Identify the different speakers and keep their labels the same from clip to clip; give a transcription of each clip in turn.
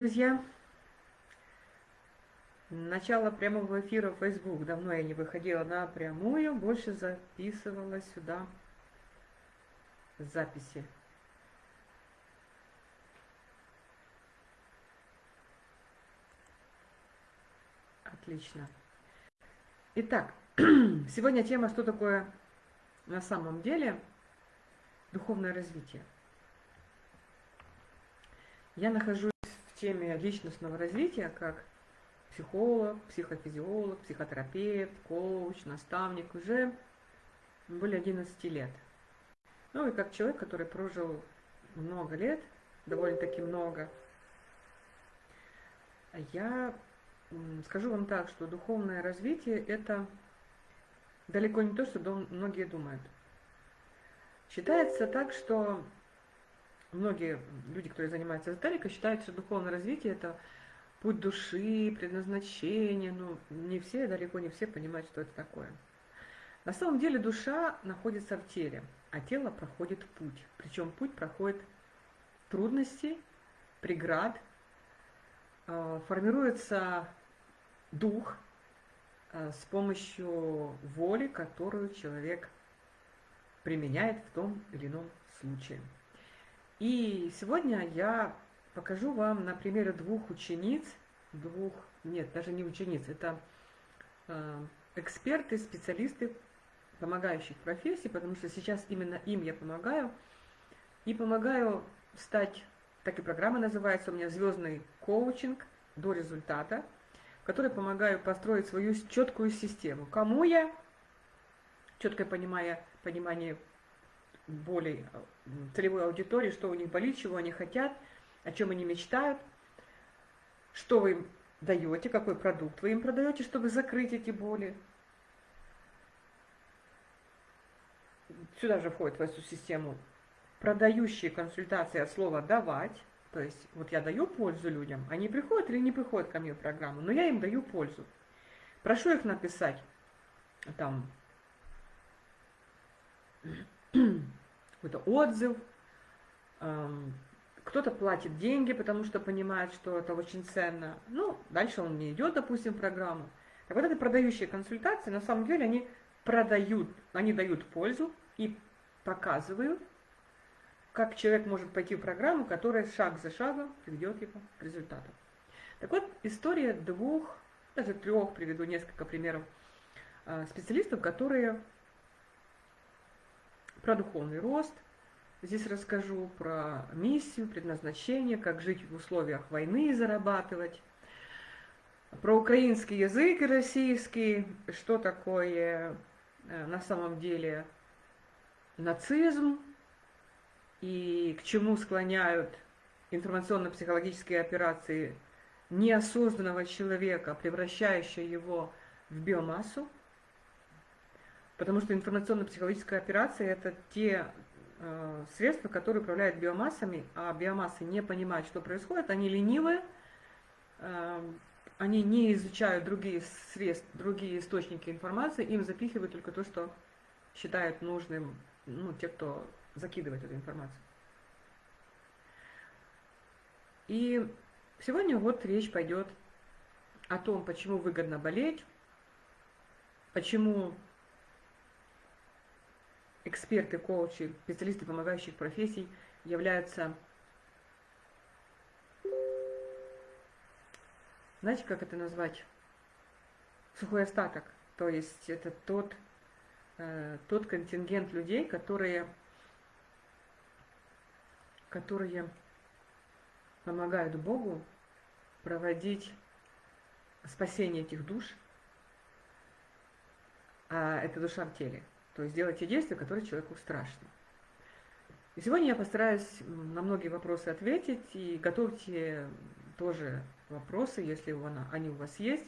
Speaker 1: Друзья, начало прямого эфира в Facebook. Давно я не выходила на прямую, больше записывала сюда записи. Отлично. Итак, сегодня тема, что такое на самом деле духовное развитие. Я нахожусь теме личностного развития, как психолог, психофизиолог, психотерапевт, коуч, наставник уже более 11 лет. Ну и как человек, который прожил много лет, довольно-таки много, я скажу вам так, что духовное развитие – это далеко не то, что многие думают. Считается так, что многие люди, которые занимаются эзотерикой, считают, что духовное развитие – это путь души, предназначение. Ну, не все, далеко не все понимают, что это такое. На самом деле душа находится в теле, а тело проходит путь. Причем путь проходит трудности, преград, э, формируется дух э, с помощью воли, которую человек применяет в том или ином случае. И сегодня я покажу вам на примере двух учениц, двух, нет, даже не учениц, это э, эксперты, специалисты помогающих профессий, потому что сейчас именно им я помогаю. И помогаю стать, так и программа называется у меня «Звездный коучинг до результата», в которой помогаю построить свою четкую систему. Кому я? Четкое понимание, понимание более целевой аудитории, что у них болит, чего они хотят, о чем они мечтают, что вы им даете, какой продукт вы им продаете, чтобы закрыть эти боли. Сюда же входит в эту систему продающие консультации от слова «давать», то есть вот я даю пользу людям, они приходят или не приходят ко мне в программу, но я им даю пользу. Прошу их написать там какой-то отзыв, кто-то платит деньги, потому что понимает, что это очень ценно. Ну, дальше он не идет, допустим, в программу. Так вот, это продающие консультации, на самом деле, они продают, они дают пользу и показывают, как человек может пойти в программу, которая шаг за шагом приведет его к результату. Так вот, история двух, даже трех, приведу несколько примеров, а, специалистов, которые про духовный рост. Здесь расскажу про миссию, предназначение, как жить в условиях войны и зарабатывать. Про украинский язык и российский, что такое э, на самом деле нацизм и к чему склоняют информационно-психологические операции неосознанного человека, превращающие его в биомассу. Потому что информационно-психологическая операция – это те э, средства, которые управляют биомассами, а биомассы не понимают, что происходит, они ленивые, э, они не изучают другие средства, другие источники информации, им запихивают только то, что считают нужным, ну, те, кто закидывает эту информацию. И сегодня вот речь пойдет о том, почему выгодно болеть, почему эксперты, коучи, специалисты помогающих профессий являются, знаете, как это назвать, сухой остаток. То есть это тот, э, тот контингент людей, которые, которые помогают Богу проводить спасение этих душ, а это душа в теле. То есть делать те действия, которые человеку страшны. И сегодня я постараюсь на многие вопросы ответить, и готовьте тоже вопросы, если они у вас есть.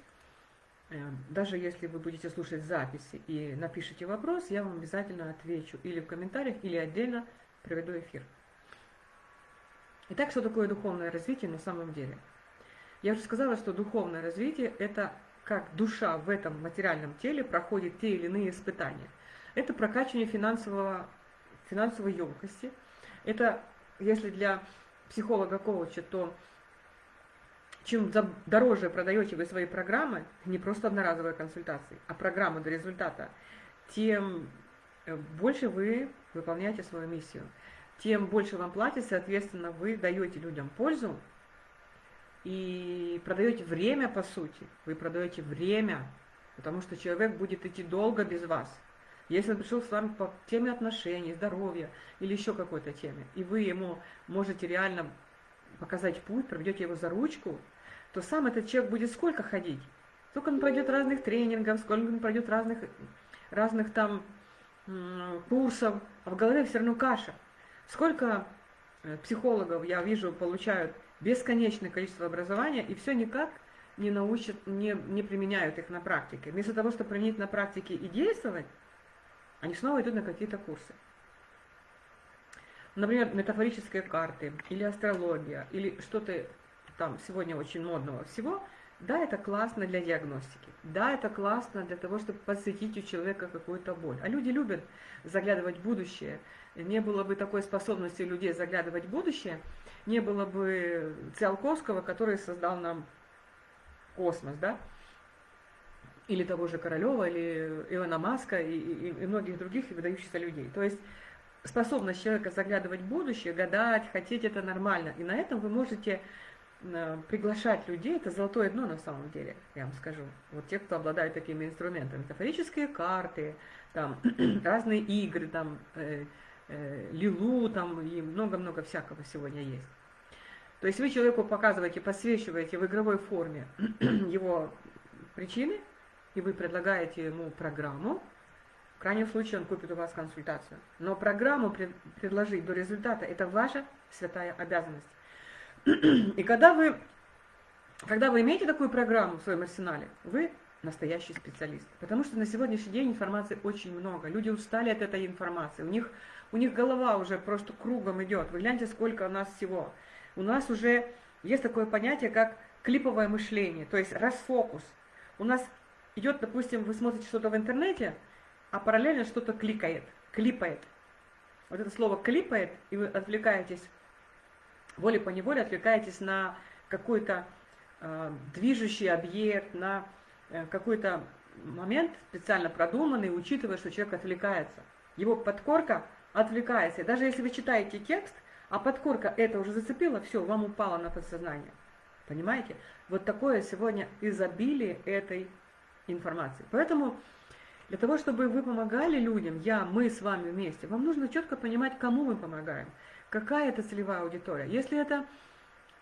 Speaker 1: Э, даже если вы будете слушать записи и напишите вопрос, я вам обязательно отвечу или в комментариях, или отдельно проведу эфир. Итак, что такое духовное развитие на самом деле? Я уже сказала, что духовное развитие – это как душа в этом материальном теле проходит те или иные испытания – это прокачивание финансового, финансовой емкости. Это, если для психолога-коуча, то чем дороже продаете вы свои программы, не просто одноразовые консультации, а программы до результата, тем э, больше вы выполняете свою миссию. Тем больше вам платят, соответственно, вы даете людям пользу и продаете время, по сути. Вы продаете время, потому что человек будет идти долго без вас. Если он пришел с вами по теме отношений, здоровья или еще какой-то теме, и вы ему можете реально показать путь, проведете его за ручку, то сам этот человек будет сколько ходить? Сколько он пройдет разных тренингов, сколько он пройдет разных, разных там курсов, а в голове все равно каша. Сколько э, психологов, я вижу, получают бесконечное количество образования, и все никак не научат, не, не применяют их на практике. Вместо того, чтобы применить на практике и действовать, они снова идут на какие-то курсы. Например, метафорические карты, или астрология, или что-то там сегодня очень модного всего, да, это классно для диагностики, да, это классно для того, чтобы подсветить у человека какую-то боль. А люди любят заглядывать в будущее. Не было бы такой способности людей заглядывать в будущее, не было бы Циолковского, который создал нам космос, да, или того же Королева, или Илона Маска, и, и, и многих других выдающихся людей. То есть способность человека заглядывать в будущее, гадать, хотеть это нормально. И на этом вы можете э, приглашать людей, это золотое дно на самом деле, я вам скажу. Вот те, кто обладает такими инструментами. Метафорические карты, там, разные игры, там, э, э, лилу, там, и много-много всякого сегодня есть. То есть вы человеку показываете, подсвечиваете в игровой форме его причины, и вы предлагаете ему программу, в крайнем случае он купит у вас консультацию. Но программу пред, предложить до результата – это ваша святая обязанность. И когда вы, когда вы имеете такую программу в своем арсенале, вы настоящий специалист. Потому что на сегодняшний день информации очень много. Люди устали от этой информации. У них, у них голова уже просто кругом идет. Вы гляньте, сколько у нас всего. У нас уже есть такое понятие, как клиповое мышление, то есть расфокус. У нас идет, допустим, вы смотрите что-то в интернете – а параллельно что-то кликает, клипает. Вот это слово клипает, и вы отвлекаетесь, волей по неволе отвлекаетесь на какой-то э, движущий объект, на э, какой-то момент специально продуманный, учитывая, что человек отвлекается. Его подкорка отвлекается. И даже если вы читаете текст, а подкорка это уже зацепила, все, вам упало на подсознание. Понимаете? Вот такое сегодня изобилие этой информации. Поэтому для того, чтобы вы помогали людям, я, мы с вами вместе, вам нужно четко понимать, кому мы помогаем, какая это целевая аудитория. Если это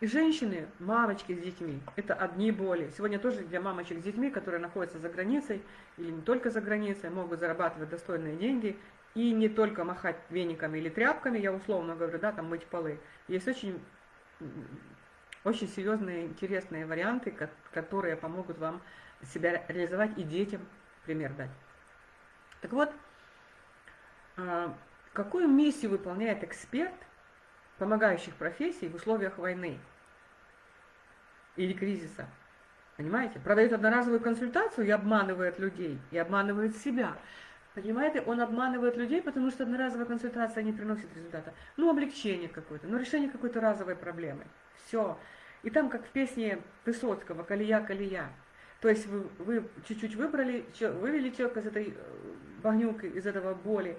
Speaker 1: женщины, мамочки с детьми, это одни боли. Сегодня тоже для мамочек с детьми, которые находятся за границей или не только за границей, могут зарабатывать достойные деньги и не только махать вениками или тряпками, я условно говорю, да, там мыть полы. Есть очень, очень серьезные, интересные варианты, которые помогут вам себя реализовать и детям пример дать. Так вот, а, какую миссию выполняет эксперт помогающих профессий в условиях войны или кризиса? Понимаете? Продает одноразовую консультацию и обманывает людей, и обманывает себя. Понимаете, он обманывает людей, потому что одноразовая консультация не приносит результата. Ну, облегчение какое-то, ну, решение какой-то разовой проблемы. Все. И там, как в песне Высоцкого «Колея, колея». То есть вы, чуть-чуть выбрали, вывели человека из этой э, багнюк из этого боли.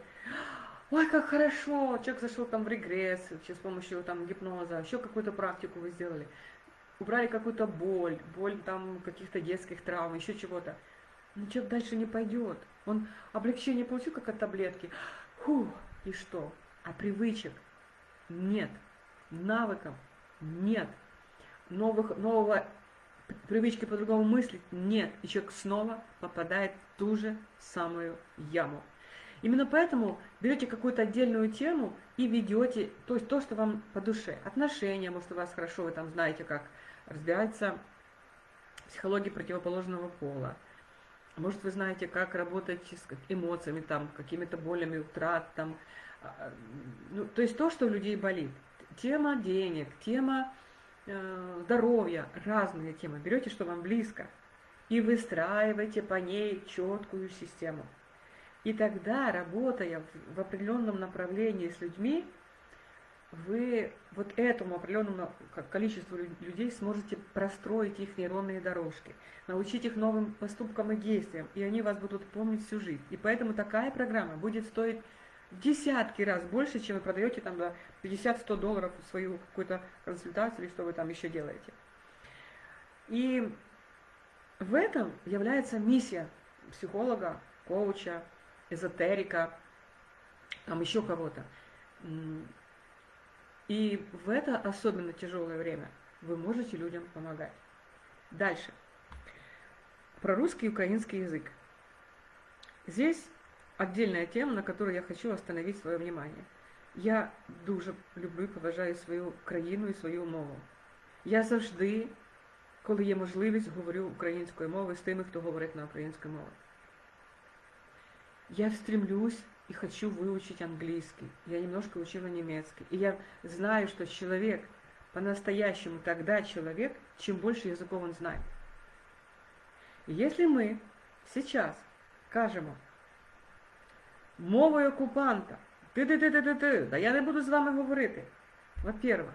Speaker 1: Ой, как хорошо, человек зашел там в регресс, с помощью там гипноза, еще какую-то практику вы сделали. Убрали какую-то боль, боль там каких-то детских травм, еще чего-то. Но человек дальше не пойдет. Он облегчение получил, как от таблетки. Фу, и что? А привычек нет. Навыков нет. Новых, нового привычки по-другому мыслить нет. И человек снова попадает в ту же самую яму. Именно поэтому берете какую-то отдельную тему и ведете, то есть то, что вам по душе. Отношения, может, у вас хорошо, вы там знаете, как разбирается психология противоположного пола. Может, вы знаете, как работать с эмоциями, там, какими-то болями, утрат, там, а, ну, то есть то, что у людей болит. Тема денег, тема здоровья, разные темы. Берете, что вам близко, и выстраиваете по ней четкую систему. И тогда, работая в определенном направлении с людьми, вы вот этому определенному количеству людей сможете простроить их нейронные дорожки, научить их новым поступкам и действиям, и они вас будут помнить всю жизнь. И поэтому такая программа будет стоить десятки раз больше, чем вы продаете там за 50-100 долларов свою какую-то консультацию или что вы там еще делаете. И в этом является миссия психолога, коуча, эзотерика, там еще кого-то. И в это особенно тяжелое время вы можете людям помогать. Дальше. Про русский и украинский язык. Здесь отдельная тема, на которую я хочу остановить свое внимание. Я дуже люблю і поважаю свою країну і свою мову. Я завжди, коли є можливість, говорю українською мовою з тими, хто говорить на українській мові. Я стремлюсь и хочу выучить английский. Я немножко учила немецкий. И я знаю, что человек по-настоящему тогда человек, чем больше языков он знает. И если мы сейчас кажемо мовою окупанта, ти-ти-ти-ти-ти, да я не буду з вами говорити. Во-первых,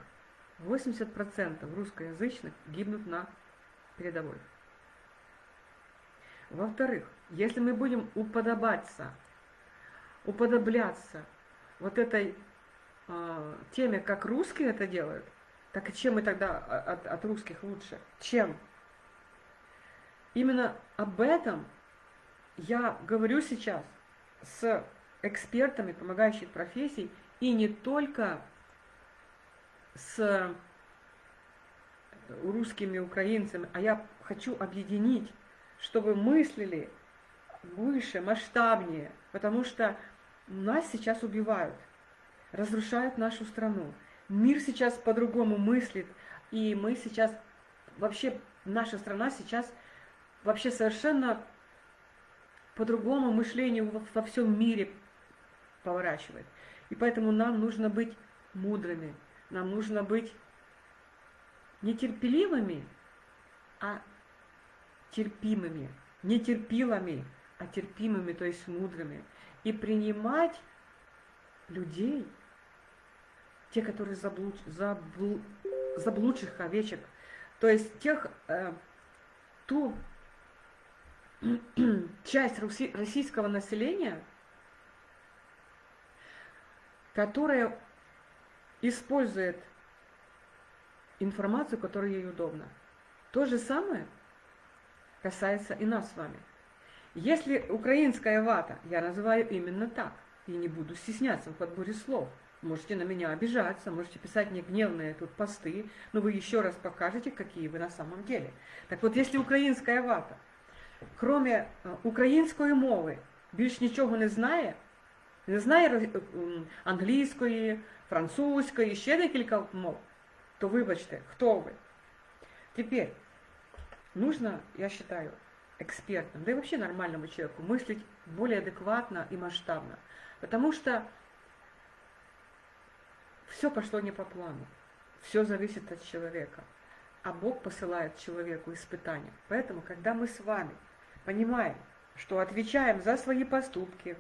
Speaker 1: 80% русскоязычных гибнут на передовой. Во-вторых, если мы будем уподобаться уподобляться вот этой э, теме, как русские это делают, так и чем мы тогда от, от русских лучше? Чем? Именно об этом я говорю сейчас с экспертами помогающих профессий, и не только с русскими украинцами, а я хочу объединить, чтобы мыслили выше, масштабнее, потому что нас сейчас убивают, разрушают нашу страну. Мир сейчас по-другому мыслит, и мы сейчас, вообще наша страна сейчас вообще совершенно по-другому мышлению во, всем мире поворачивает. И поэтому нам нужно быть мудрыми, нам нужно быть нетерпеливыми, а терпимыми, нетерпилами, а терпимыми, то есть мудрыми. И принимать людей, те, которые заблуд, заблу, заблудших овечек, то есть тех, э, ту часть руси, российского населения, которая использует информацию, которая ей удобна. То же самое касается и нас с вами. Если украинская вата, я называю именно так, и не буду стесняться в подборе слов. Можете на меня обижаться, можете писать мне гневные тут посты, но вы еще раз покажете, какие вы на самом деле. Так вот, если українська вата, кроме э, української мови, більш нічого не знає, не знає э, англійської, французької, ще декілька мов, то вибачте, хто ви? Тепер, нужно, я считаю, экспертам, да и вообще нормальному человеку, мыслить более адекватно и масштабно. Потому что все пошло не по плану. Все зависит от человека. А Бог посылает человеку испытания. Поэтому, когда мы с вами понимаем, что отвечаем за свои поступки,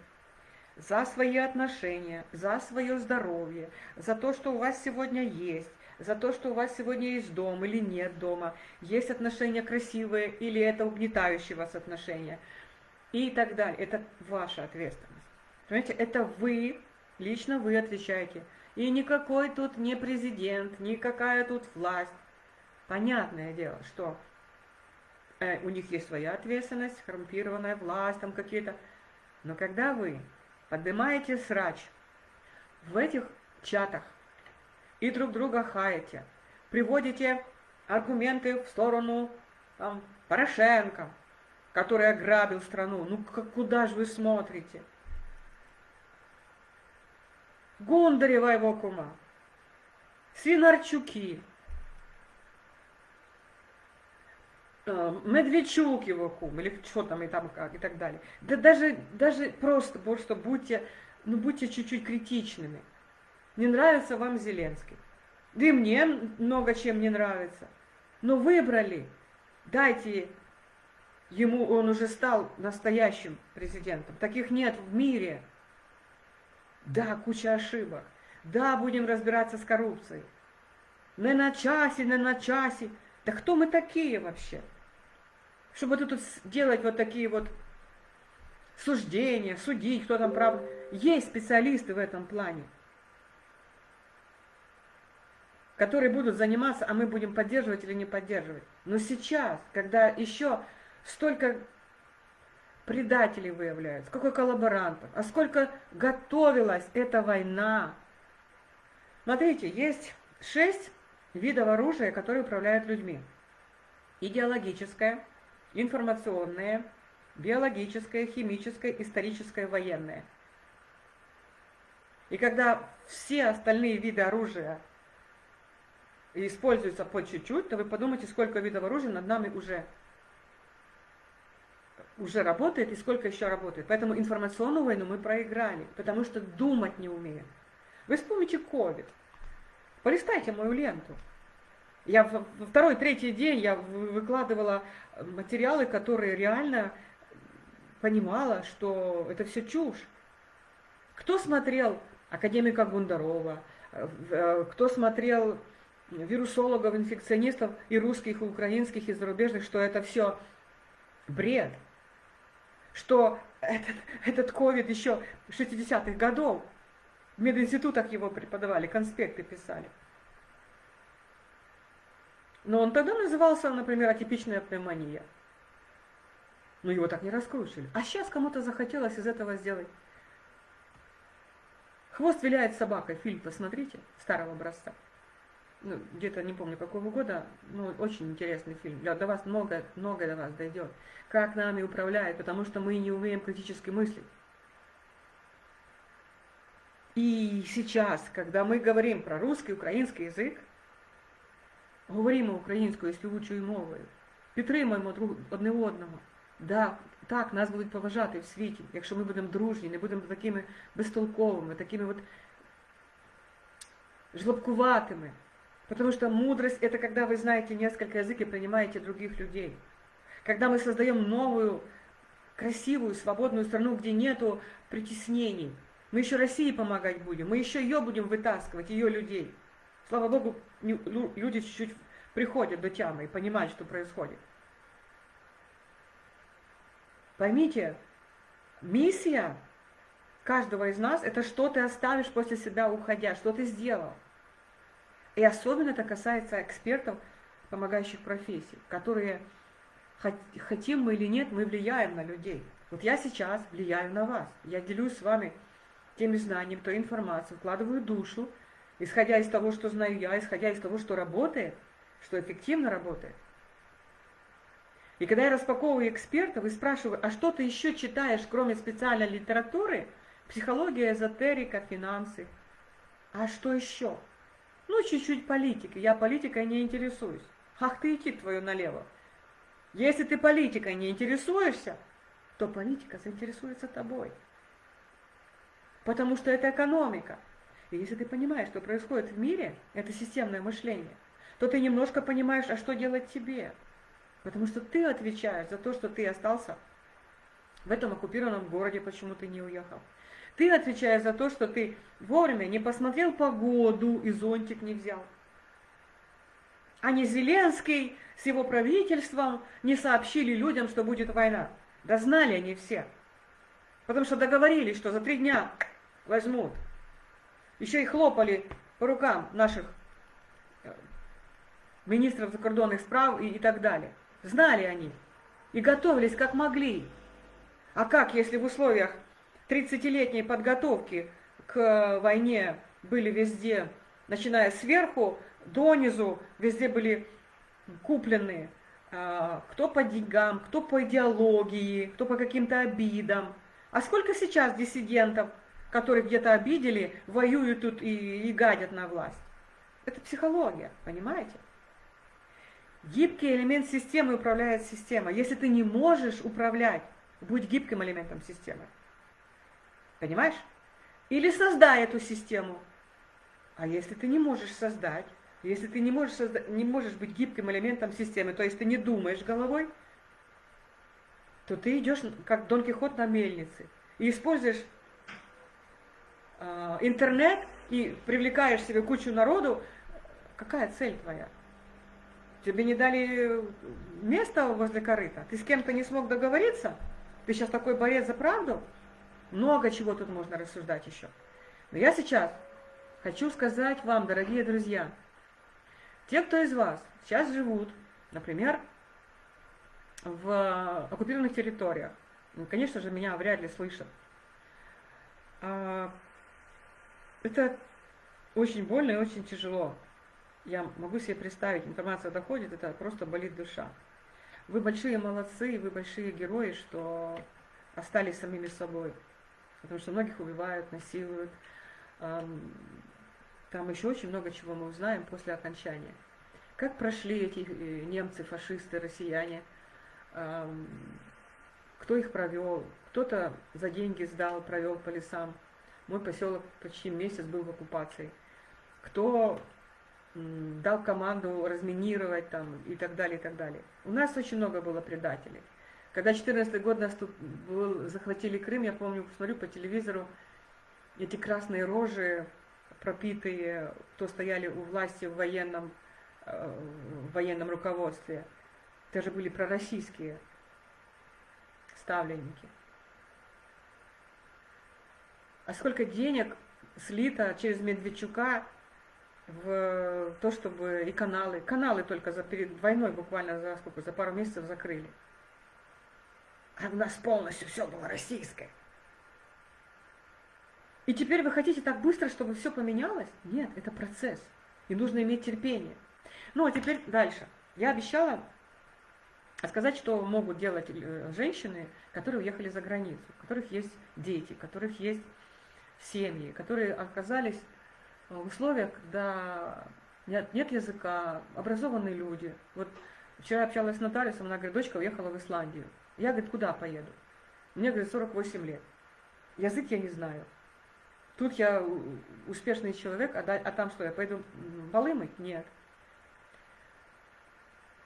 Speaker 1: за свои отношения, за свое здоровье, за то, что у вас сегодня есть, за то, что у вас сегодня есть дом или нет дома, есть отношения красивые или это угнетающие вас отношения и так далее. Это ваша ответственность. Понимаете, это вы, лично вы отвечаете. И никакой тут не президент, никакая тут власть. Понятное дело, что э, у них есть своя ответственность, коррумпированная власть, там какие-то. Но когда вы поднимаете срач в этих чатах, и друг друга хаете, приводите аргументы в сторону там, Порошенко, который ограбил страну. Ну куда же вы смотрите? Гондарева его кума, Свинарчуки, э, Медведчук его кум, или что там и там как, и так далее. Да даже, даже просто, просто будьте, ну будьте чуть-чуть критичными. Не нравится вам Зеленский. Да и мне много чем не нравится. Но выбрали. Дайте ему, он уже стал настоящим президентом. Таких нет в мире. Да, куча ошибок. Да, будем разбираться с коррупцией. Не на часе, не на часе. Да кто мы такие вообще? Чтобы тут делать вот такие вот суждения, судить, кто там прав. Есть специалисты в этом плане, которые будут заниматься, а мы будем поддерживать или не поддерживать. Но сейчас, когда еще столько предателей выявляют, сколько коллаборантов, а сколько готовилась эта война. Смотрите, есть шесть видов оружия, которые управляют людьми. Идеологическое, информационное, биологическое, химическое, историческое, военное. И когда все остальные виды оружия используются по чуть-чуть, то вы подумайте, сколько видов оружия над нами уже уже работает и сколько еще работает. Поэтому информационную войну мы проиграли, потому что думать не умеем. Вы вспомните COVID. Полистайте мою ленту. Я во второй, третий день я выкладывала материалы, которые реально понимала, что это все чушь. Кто смотрел академика Гундарова, э, кто смотрел вирусологов, инфекционистов и русских, и украинских, и зарубежных, что это все бред что этот, этот ковид еще 60-х годов в мединститутах его преподавали, конспекты писали. Но он тогда назывался, например, атипичная пневмония. Но его так не раскручивали. А сейчас кому-то захотелось из этого сделать. Хвост виляет собакой. Фильм посмотрите, старого образца ну, где-то не помню какого года, ну, очень интересный фильм. Для, до вас много, много до вас дойдет. Как нами управляет, потому что мы не умеем критически мыслить. И сейчас, когда мы говорим про русский, український язик, говоримо українською співучою мовою, підтримуємо друг одне одного. Да, так, нас будуть поважати в світі, якщо ми будемо дружні, не будемо такими безтолковими, такими от жлобкуватими. Потому что мудрость – это когда вы знаете несколько языков и понимаете других людей. Когда мы создаем новую, красивую, свободную страну, где нету притеснений. Мы еще России помогать будем, мы еще ее будем вытаскивать, ее людей. Слава Богу, люди чуть-чуть приходят до тямы и понимают, что происходит. Поймите, миссия каждого из нас – это что ты оставишь после себя уходя, что ты сделал. И особенно это касается экспертов, помогающих профессий, которые, хотим мы или нет, мы влияем на людей. Вот я сейчас влияю на вас. Я делюсь с вами теми знаниями, той информацией, вкладываю душу, исходя из того, что знаю я, исходя из того, что работает, что эффективно работает. И когда я распаковываю экспертов и спрашиваю, а что ты еще читаешь, кроме специальной литературы, психология, эзотерика, финансы, а что еще? Ну, чуть-чуть политики. Я политикой не интересуюсь. Ах ты идти твою налево. Если ты политикой не интересуешься, то политика заинтересуется тобой. Потому что это экономика. И если ты понимаешь, что происходит в мире, это системное мышление, то ты немножко понимаешь, а что делать тебе. Потому что ты отвечаешь за то, что ты остался в этом оккупированном городе, почему ты не уехал. Ты отвечаешь за то, что ты вовремя не посмотрел погоду и зонтик не взял. А не Зеленский с его правительством не сообщили людям, что будет война. Да знали они все. Потому что договорились, что за три дня возьмут. Еще и хлопали по рукам наших э, министров закордонных справ и, и так далее. Знали они. И готовились как могли. А как, если в условиях 30-летней подготовки к войне были везде, начиная сверху, донизу, везде были куплены, а, кто по деньгам, кто по идеологии, кто по каким-то обидам. А сколько сейчас диссидентов, которые где-то обидели, воюют тут и, и гадят на власть? Это психология, понимаете? Гибкий элемент системы управляет системой. Если ты не можешь управлять, будь гибким элементом системы. Понимаешь? Или создай эту систему. А если ты не можешь создать, если ты не можешь, созда не можешь быть гибким элементом системы, то есть ты не думаешь головой, то ты идешь как Дон Кихот на мельнице и используешь интернет и привлекаешь себе кучу народу, какая цель твоя? Тебе не дали место возле корыта? Ты с кем-то не смог договориться? Ты сейчас такой борец за правду? Много чего тут можно рассуждать еще. Но я сейчас хочу сказать вам, дорогие друзья, те, кто из вас сейчас живут, например, в оккупированных территориях, ну, конечно же, меня вряд ли слышат. Это очень больно и очень тяжело. Я могу себе представить, информация доходит, это просто болит душа. Вы большие молодцы, вы большие герои, что остались самими собой. Потому что многих убивают, насилуют. Там еще очень много чего мы узнаем после окончания. Как прошли эти э, немцы, фашисты, россияне, кто их провел, кто-то за деньги сдал, провел по лесам. Мой поселок почти месяц был в оккупации. Кто дал команду разминировать там и так далее, и так далее. У нас очень много было предателей. Когда 14 год нас тут был, захватили Крым, я помню, смотрю по телевизору, эти красные рожи, пропитые, кто стояли у власти в военном, э, в военном руководстве. Это же были пророссийские ставленники. А сколько денег слито через Медведчука в то, чтобы и каналы, каналы только за перед войной буквально за сколько, за пару месяцев закрыли. А у нас полностью все было российское. И теперь вы хотите так быстро, чтобы все поменялось? Нет, это процесс. И нужно иметь терпение. Ну, а теперь дальше. Я обещала сказать, что могут делать э, женщины, которые уехали за границу, у которых есть дети, у которых есть семьи, которые оказались в условиях, когда нет, нет языка, образованные люди. Вот вчера общалась с нотариусом, она говорит, дочка уехала в Исландию. Я, говорит, куда поеду? Мне, говорит, 48 лет. Язык я не знаю. Тут я успешный человек, а, да, а там что, я пойду полы? Нет.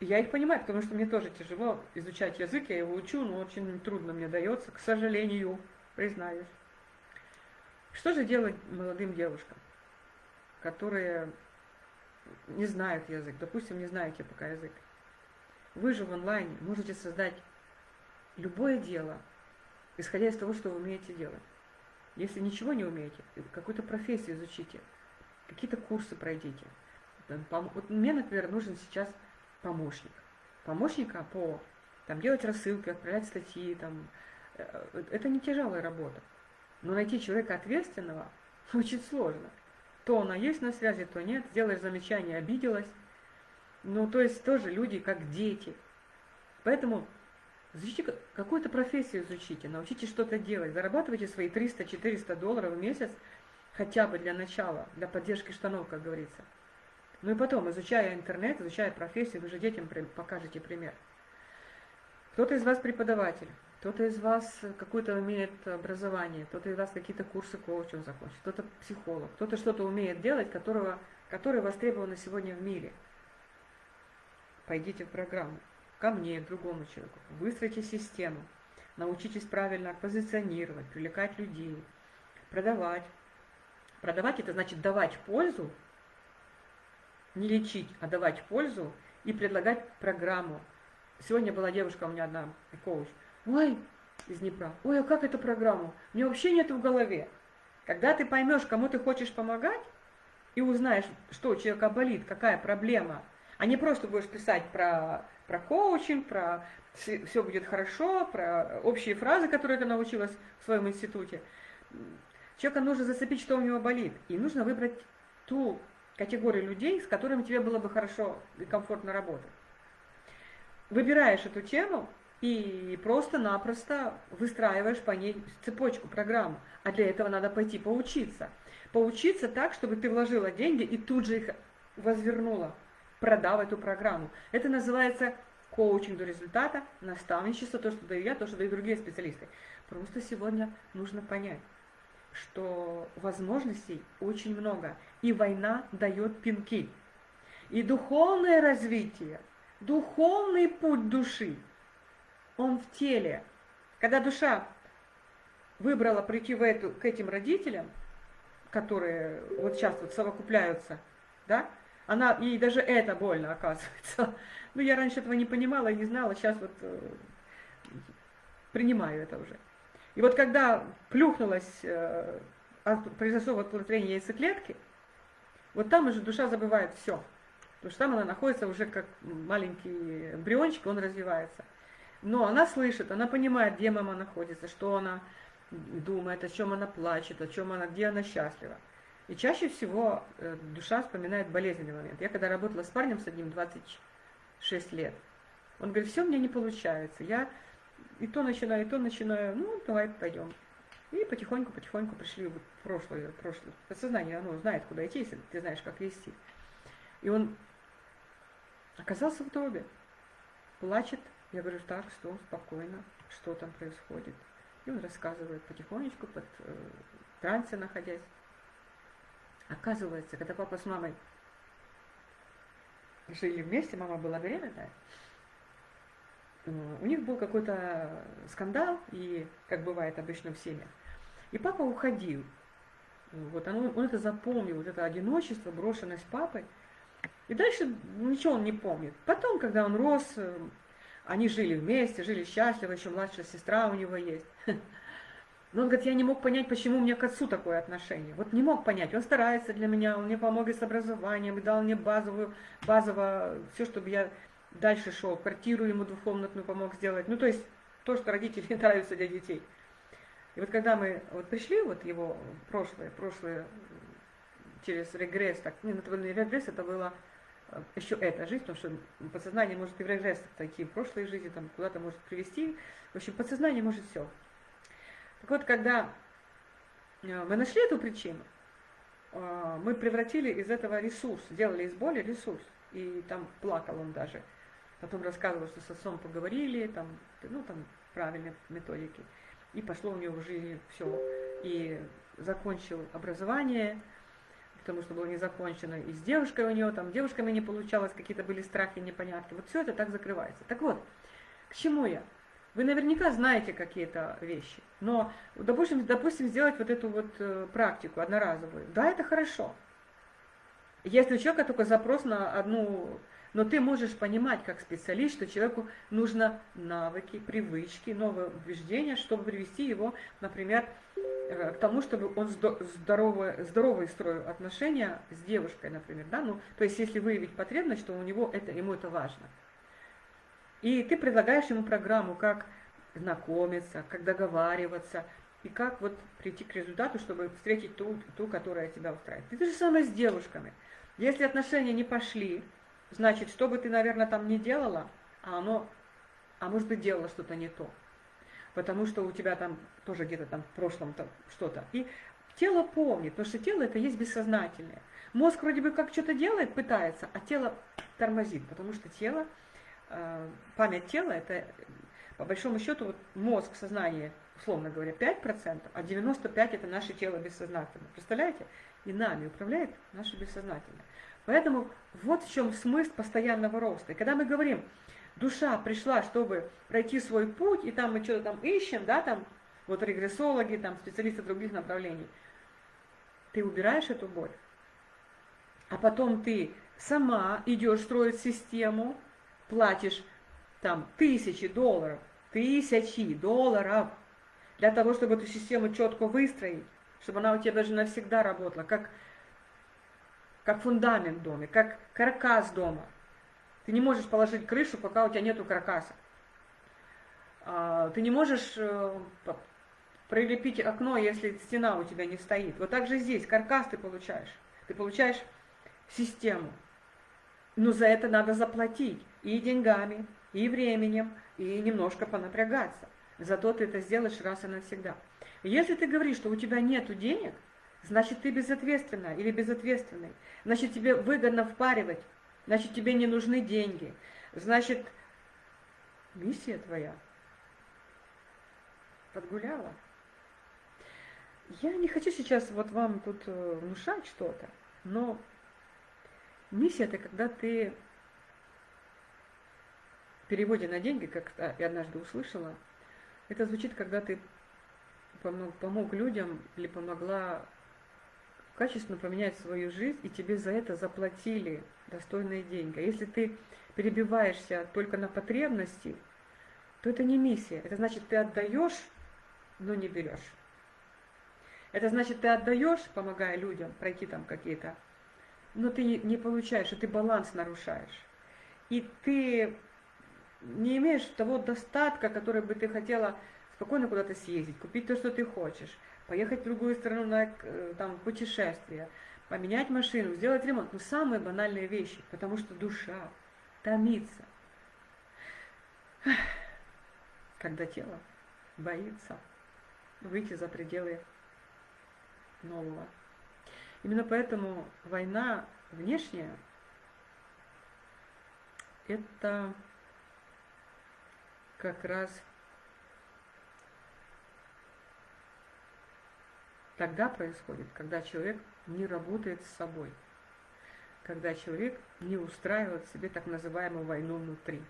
Speaker 1: Я их понимаю, потому что мне тоже тяжело изучать язык, я его учу, но очень трудно мне дается, к сожалению, признаюсь. Что же делать молодым девушкам, которые не знают язык, допустим, не знаете пока язык? Вы же в онлайне можете создать любое дело, исходя из того, что вы умеете делать. Если ничего не умеете, какую-то профессию изучите, какие-то курсы пройдите. Вот мне, например, нужен сейчас помощник. Помощника по там, делать рассылки, отправлять статьи, там, э, это не тяжелая работа. Но найти человека ответственного очень сложно. То она есть на связи, то нет. Сделаешь замечание, обиделась. Ну, то есть тоже люди как дети. Поэтому изучите какую-то профессию изучите, научитесь что-то делать, зарабатывайте свои 300-400 долларов в месяц хотя бы для начала, для поддержки штанов, как говорится. Ну и потом, изучая интернет, изучая профессию, вы же детям покажете пример. Кто-то из вас преподаватель, кто-то из вас какое-то имеет образование, кто-то из вас какие-то курсы коучинга закончил, кто-то психолог, кто-то что-то умеет делать, которого, которое востребовано сегодня в мире. Пойдите в программу, ко мне, к другому человеку, выстроите систему, научитесь правильно позиционировать, привлекать людей, продавать. Продавать это значит давать пользу не лечить, а давать пользу и предлагать программу. Сегодня была девушка у меня одна, коуч. Ой, из Днепра. Ой, а как эту программу? Мне вообще нет в голове. Когда ты поймешь, кому ты хочешь помогать, и узнаешь, что у человека болит, какая проблема, а не просто будешь писать про, про коучинг, про все будет хорошо, про общие фразы, которые ты научилась в своем институте. Человека нужно зацепить, что у него болит. И нужно выбрать ту категории людей, с которыми тебе было бы хорошо и комфортно работать. Выбираешь эту тему и просто-напросто выстраиваешь по ней цепочку, программу. А для этого надо пойти поучиться. Поучиться так, чтобы ты вложила деньги и тут же их возвернула, продав эту программу. Это называется коучинг до результата, наставничество, то, что даю я, то, что дают другие специалисты. Просто сегодня нужно понять, что возможностей очень много, и война дает пинки. И духовное развитие, духовный путь души, он в теле. Когда душа выбрала прийти в эту, к этим родителям, которые вот сейчас вот совокупляются, да, она, и даже это больно оказывается. Ну, я раньше этого не понимала и не знала, сейчас вот э, принимаю это уже. И вот когда плюхнулась, э, произошло оплодотворение яйцеклетки, вот там уже душа забывает все. Потому что там она находится уже как маленький эмбриончик, он развивается. Но она слышит, она понимает, где мама находится, что она думает, о чем она плачет, о чем она, где она счастлива. И чаще всего э, душа вспоминает болезненный момент. Я когда работала с парнем с одним 26 лет, он говорит, все меня не получается. Я и то начинаю, и то начинаю, ну, давай пойдем. И потихоньку-потихоньку пришли в прошлое, прошлое. Подсознание, оно знает, куда идти, если ты знаешь, как вести. И он оказался в утробе. Плачет. Я говорю, так, что, спокойно, что там происходит. И он рассказывает потихонечку, под э, трансе находясь. Оказывается, когда папа с мамой жили вместе, мама была беременная, у них был какой-то скандал, и как бывает обычно в семьях. И папа уходил. Вот он, он это запомнил, вот это одиночество, брошенность папой. И дальше ничего он не помнит. Потом, когда он рос, э, они жили вместе, жили счастливо, еще младшая сестра у него есть. Но он говорит, я не мог понять, почему у меня к отцу такое отношение. Вот не мог понять. Он старается для меня, он мне помог и с образованием, и дал мне базовую, базово все, чтобы я дальше шел. Квартиру ему двухкомнатную помог сделать. Ну, то есть то, что родители нравятся для детей. И вот когда мы вот пришли, вот его прошлое, прошлое через регресс, так, не, не регресс, это было еще эта жизнь, потому что подсознание может и в такие в прошлой жизни, там куда-то может привести. В общем, подсознание может все. Так вот, когда э, мы нашли эту причину, э, мы превратили из этого ресурс, сделали из боли ресурс. И там плакал он даже. Потом рассказывал, что с отцом поговорили, там, ну, там правильные методики. И пошло у него в жизни все. И закончил образование, потому что было не закончено. И с девушкой у него, там, девушками не получалось, какие-то были страхи, непонятки. Вот все это так закрывается. Так вот, к чему я? Вы наверняка знаете какие-то вещи, но, допустим, допустим, сделать вот эту вот э, практику одноразовую. Да, это хорошо. Если у человека только запрос на одну но ты можешь понимать как специалист, что человеку нужно навыки, привычки, новые убеждения, чтобы привести его, например, э, к тому, чтобы он здоровые, здоровые строил отношения с девушкой, например. Да? Ну, то есть если выявить потребность, что у него это, ему это важно. И ты предлагаешь ему программу, как знакомиться, как договариваться, и как вот прийти к результату, чтобы встретить ту, ту которая тебя устраивает. И то же самое с девушками. Если отношения не пошли, значит, что бы ты, наверное, там не делала, а оно, а может быть, делала что-то не то. Потому что у тебя там тоже где-то там в прошлом что-то. И тело помнит, потому что тело это есть бессознательное. Мозг вроде бы как что-то делает, пытается, а тело тормозит, потому что тело, э, память тела, это по большому счету вот мозг, сознание, условно говоря, 5%, а 95% это наше тело бессознательное. Представляете? И нами управляет наше бессознательное. Поэтому вот в чем смысл постоянного роста. И когда мы говорим, душа пришла, чтобы пройти свой путь, и там мы что-то там ищем, да, там, вот регрессологи, там, специалисты других направлений, ты убираешь эту боль, а потом ты сама идешь строить систему, платишь там тысячи долларов, тысячи долларов для того, чтобы эту систему четко выстроить, чтобы она у тебя даже навсегда работала, как как фундамент в доме, как каркас дома. Ты не можешь положить крышу, пока у тебя нету каркаса. А, ты не можешь э, прилепить окно, если стена у тебя не стоит. Вот так же здесь каркас ты получаешь. Ты получаешь систему. Но за это надо заплатить и деньгами, и временем, и немножко понапрягаться. Зато ты это сделаешь раз и навсегда. Если ты говоришь, что у тебя нет денег, значит ты безответственна или безответственный. Значит тебе выгодно впаривать, значит тебе не нужны деньги. Значит, миссия твоя подгуляла. Я не хочу сейчас вот вам тут э, внушать что-то, но миссия это когда ты в переводе на деньги, как я однажды услышала, это звучит, когда ты помог, помог людям или помогла качественно поменять свою жизнь, и тебе за это заплатили достойные деньги. А если ты перебиваешься только на потребности, то это не миссия. Это значит, ты отдаешь, но не берешь. Это значит, ты отдаешь, помогая людям пройти там какие-то, но ты не получаешь, и ты баланс нарушаешь. И ты не имеешь того достатка, который бы ты хотела спокойно куда-то съездить, купить то, что ты хочешь, поехать в другую страну на э, там, путешествие, поменять машину, сделать ремонт. Ну, самые банальные вещи, потому что душа томится, когда тело боится выйти за пределы нового. Именно поэтому война внешняя – это как раз тогда происходит, когда человек не работает с собой, когда человек не устраивает себе так называемую войну внутри.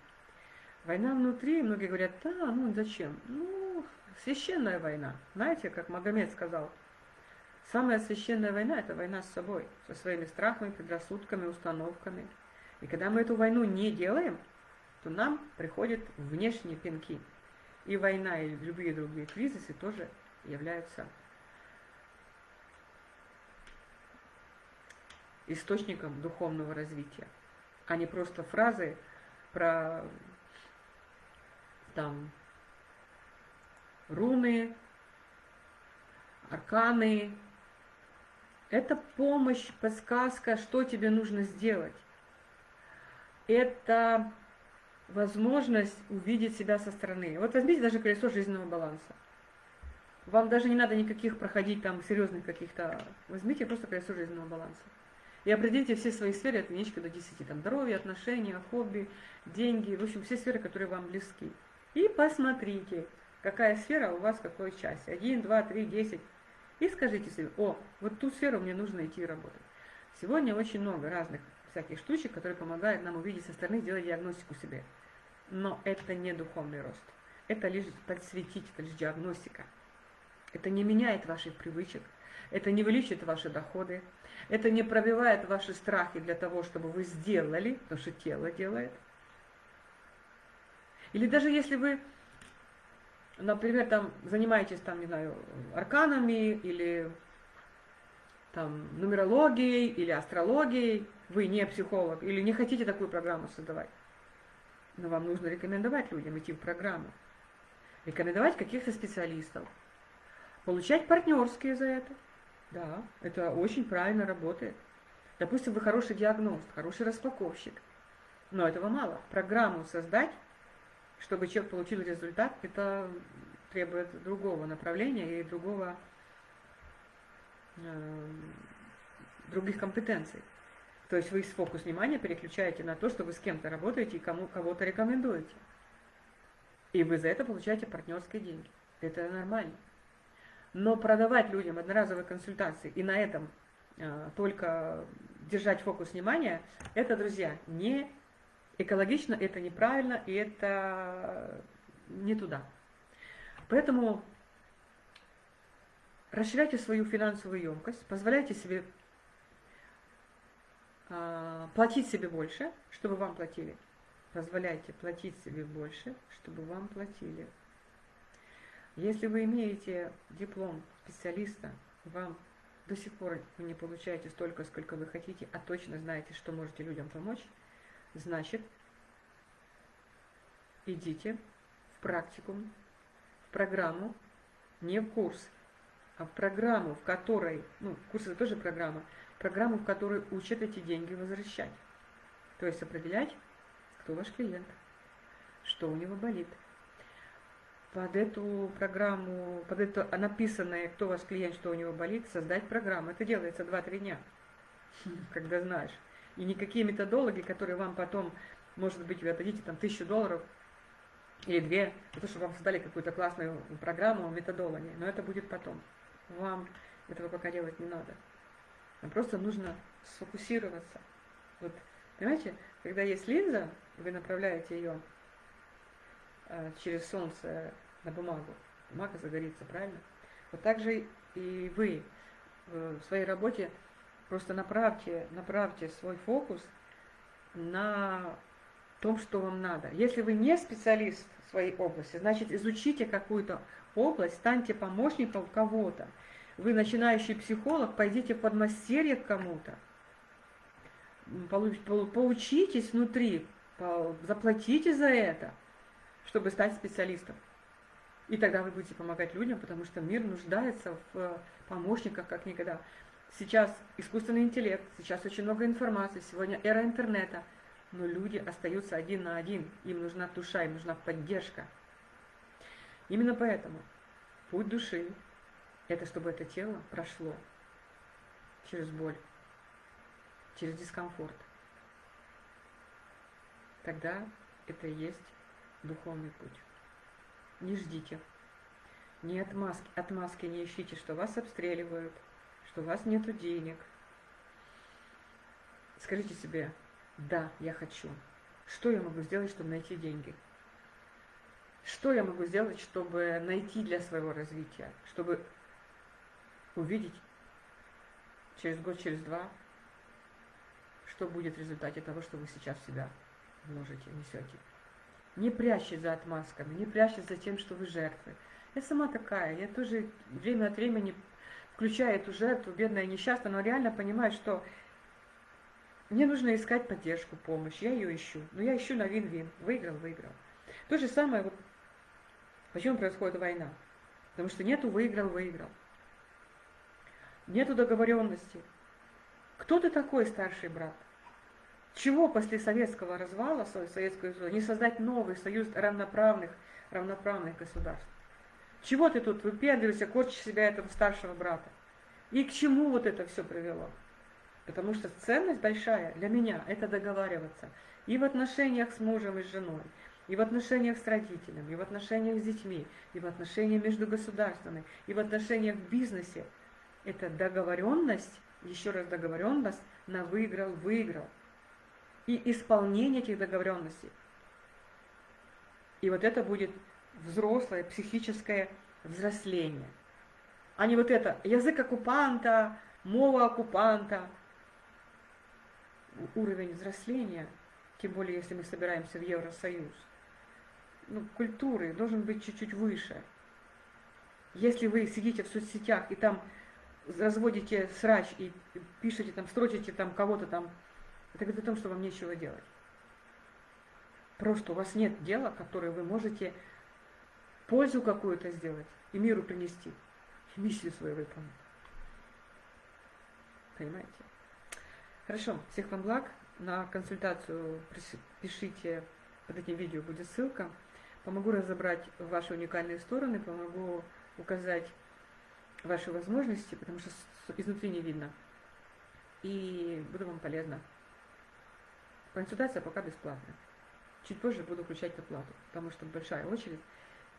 Speaker 1: Война внутри, многие говорят, да, ну зачем? Ну, священная война. Знаете, как Магомед сказал, самая священная война – это война с собой, со своими страхами, предрассудками, установками. И когда мы эту войну не делаем, то нам приходят внешние пинки. И война, и любые другие кризисы тоже являются источником духовного развития, а не просто фразы про там руны, арканы. Это помощь, подсказка, что тебе нужно сделать. Это возможность увидеть себя со стороны. Вот возьмите даже колесо жизненного баланса. Вам даже не надо никаких проходить там серьезных каких-то... Возьмите просто колесо жизненного баланса. И определите все свои сферы от единички до 10. Там здоровье, отношения, хобби, деньги, в общем, все сферы, которые вам близки. И посмотрите, какая сфера у вас в какой части. 1, 2, 3, 10. И скажите себе, о, вот ту сферу мне нужно идти работать. Сегодня очень много разных всяких штучек, которые помогают нам увидеть со стороны, сделать диагностику себе. Но это не духовный рост. Это лишь подсветить, это лишь диагностика. Это не меняет ваших привычек, это не увеличит ваши доходы, это не пробивает ваши страхи для того, чтобы вы сделали, потому что тело делает. Или даже если вы, например, там занимаетесь, там, не знаю, арканами или там нумерологией или астрологией, вы не психолог или не хотите такую программу создавать, но вам нужно рекомендовать людям идти в программу, рекомендовать каких-то специалистов, получать партнерские за это. Да, это очень правильно работает. Допустим, вы хороший диагност, хороший распаковщик, но этого мало. Программу создать, чтобы человек получил результат, это требует другого направления и другого, э, других компетенций. То есть вы фокус внимания переключаете на то, что вы с кем-то работаете и кому кого-то рекомендуете. И вы за это получаете партнерские деньги. Это нормально. Но продавать людям одноразовые консультации и на этом э, только держать фокус внимания, это, друзья, не экологично, это неправильно, и это не туда. Поэтому расширяйте свою финансовую емкость, позволяйте себе а, платить себе больше, чтобы вам платили. Позволяйте платить себе больше, чтобы вам платили. Если вы имеете диплом специалиста, вам до сих пор вы не получаете столько, сколько вы хотите, а точно знаете, что можете людям помочь, значит, идите в практикум, в программу, не в курс, а в программу, в которой, ну, курс это тоже программа, программу, в которой учат эти деньги возвращать. То есть определять, кто ваш клиент, что у него болит. Под эту программу, под это написанное, кто ваш клиент, что у него болит, создать программу. Это делается 2-3 дня, когда знаешь. И никакие методологи, которые вам потом, может быть, вы отдадите там тысячу долларов или две, то, что вам создали какую-то классную программу, методологи. Но это будет потом. Вам этого пока делать не надо. Нам просто нужно сфокусироваться. Вот, понимаете, когда есть линза, вы направляете ее через солнце на бумагу, бумага загорится, правильно? Вот так же и вы в своей работе просто направьте, направьте свой фокус на том, что вам надо. Если вы не специалист в своей области, значит изучите какую-то область, станьте помощником кого-то. Вы начинающий психолог, пойдите в подмастерье к кому-то. Поучитесь внутри, заплатите за это, чтобы стать специалистом. И тогда вы будете помогать людям, потому что мир нуждается в помощниках как никогда. Сейчас искусственный интеллект, сейчас очень много информации, сегодня эра интернета, но люди остаются один на один, им нужна душа, им нужна поддержка. Именно поэтому путь души – это чтобы это тело прошло через боль, через дискомфорт. Тогда это и есть духовный путь. Не ждите. Не отмазки, отмазки не ищите, что вас обстреливают, что у вас нет денег. Скажите себе, да, я хочу. Что я могу сделать, чтобы найти деньги? Что я могу сделать, чтобы найти для своего развития? Чтобы увидеть через год, через два, что будет в результате того, что вы сейчас в себя вложите, несете. Не прячьтесь за отмазками, не прячьтесь за тем, что вы жертвы. Я сама такая, я тоже время от времени включаю эту жертву, бедная несчастная, но реально понимаю, что мне нужно искать поддержку, помощь, я ее ищу. Но я ищу на вин-вин, выиграл, выиграл. То же самое, вот, почему происходит война? Потому что нету выиграл, выиграл. Нету договоренности. Кто ты такой, старший брат? Чего после советского развала, Советского Союза, не создать новый союз равноправных, равноправных государств? Чего ты тут выпендриваешься, корчишь себя этого старшего брата? И к чему вот это все привело? Потому что ценность большая для меня – это договариваться. И в отношениях с мужем и с женой, и в отношениях с родителями, и в отношениях с детьми, и в отношениях между государствами, и в отношениях в бизнесе. Это договоренность, еще раз договоренность на выиграл-выиграл и исполнение этих договоренностей. И вот это будет взрослое психическое взросление. А не вот это язык оккупанта, мова оккупанта. Уровень взросления, тем более если мы собираемся в Евросоюз, ну, культуры должен быть чуть-чуть выше. Если вы сидите в соцсетях и там разводите срач и пишете там, строчите там кого-то там это говорит о том, что вам нечего делать. Просто у вас нет дела, которое вы можете пользу какую-то сделать и миру принести, и миссию свою выполнить. Понимаете? Хорошо, всех вам благ. На консультацию пишите, под этим видео будет ссылка. Помогу разобрать ваши уникальные стороны, помогу указать ваши возможности, потому что изнутри не видно. И буду вам полезна. Консультация пока бесплатная. Чуть позже буду включать оплату, потому что большая очередь,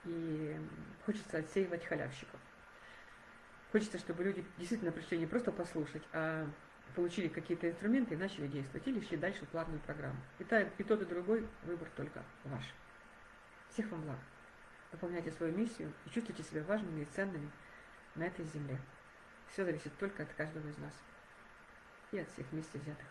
Speaker 1: и хочется отсеивать халявщиков. Хочется, чтобы люди действительно пришли не просто послушать, а получили какие-то инструменты и начали действовать, или шли дальше в платную программу. И, та, и тот, и другой выбор только ваш. Всех вам благ. Выполняйте свою миссию и чувствуйте себя важными и ценными на этой земле. Все зависит только от каждого из нас и от всех вместе взятых.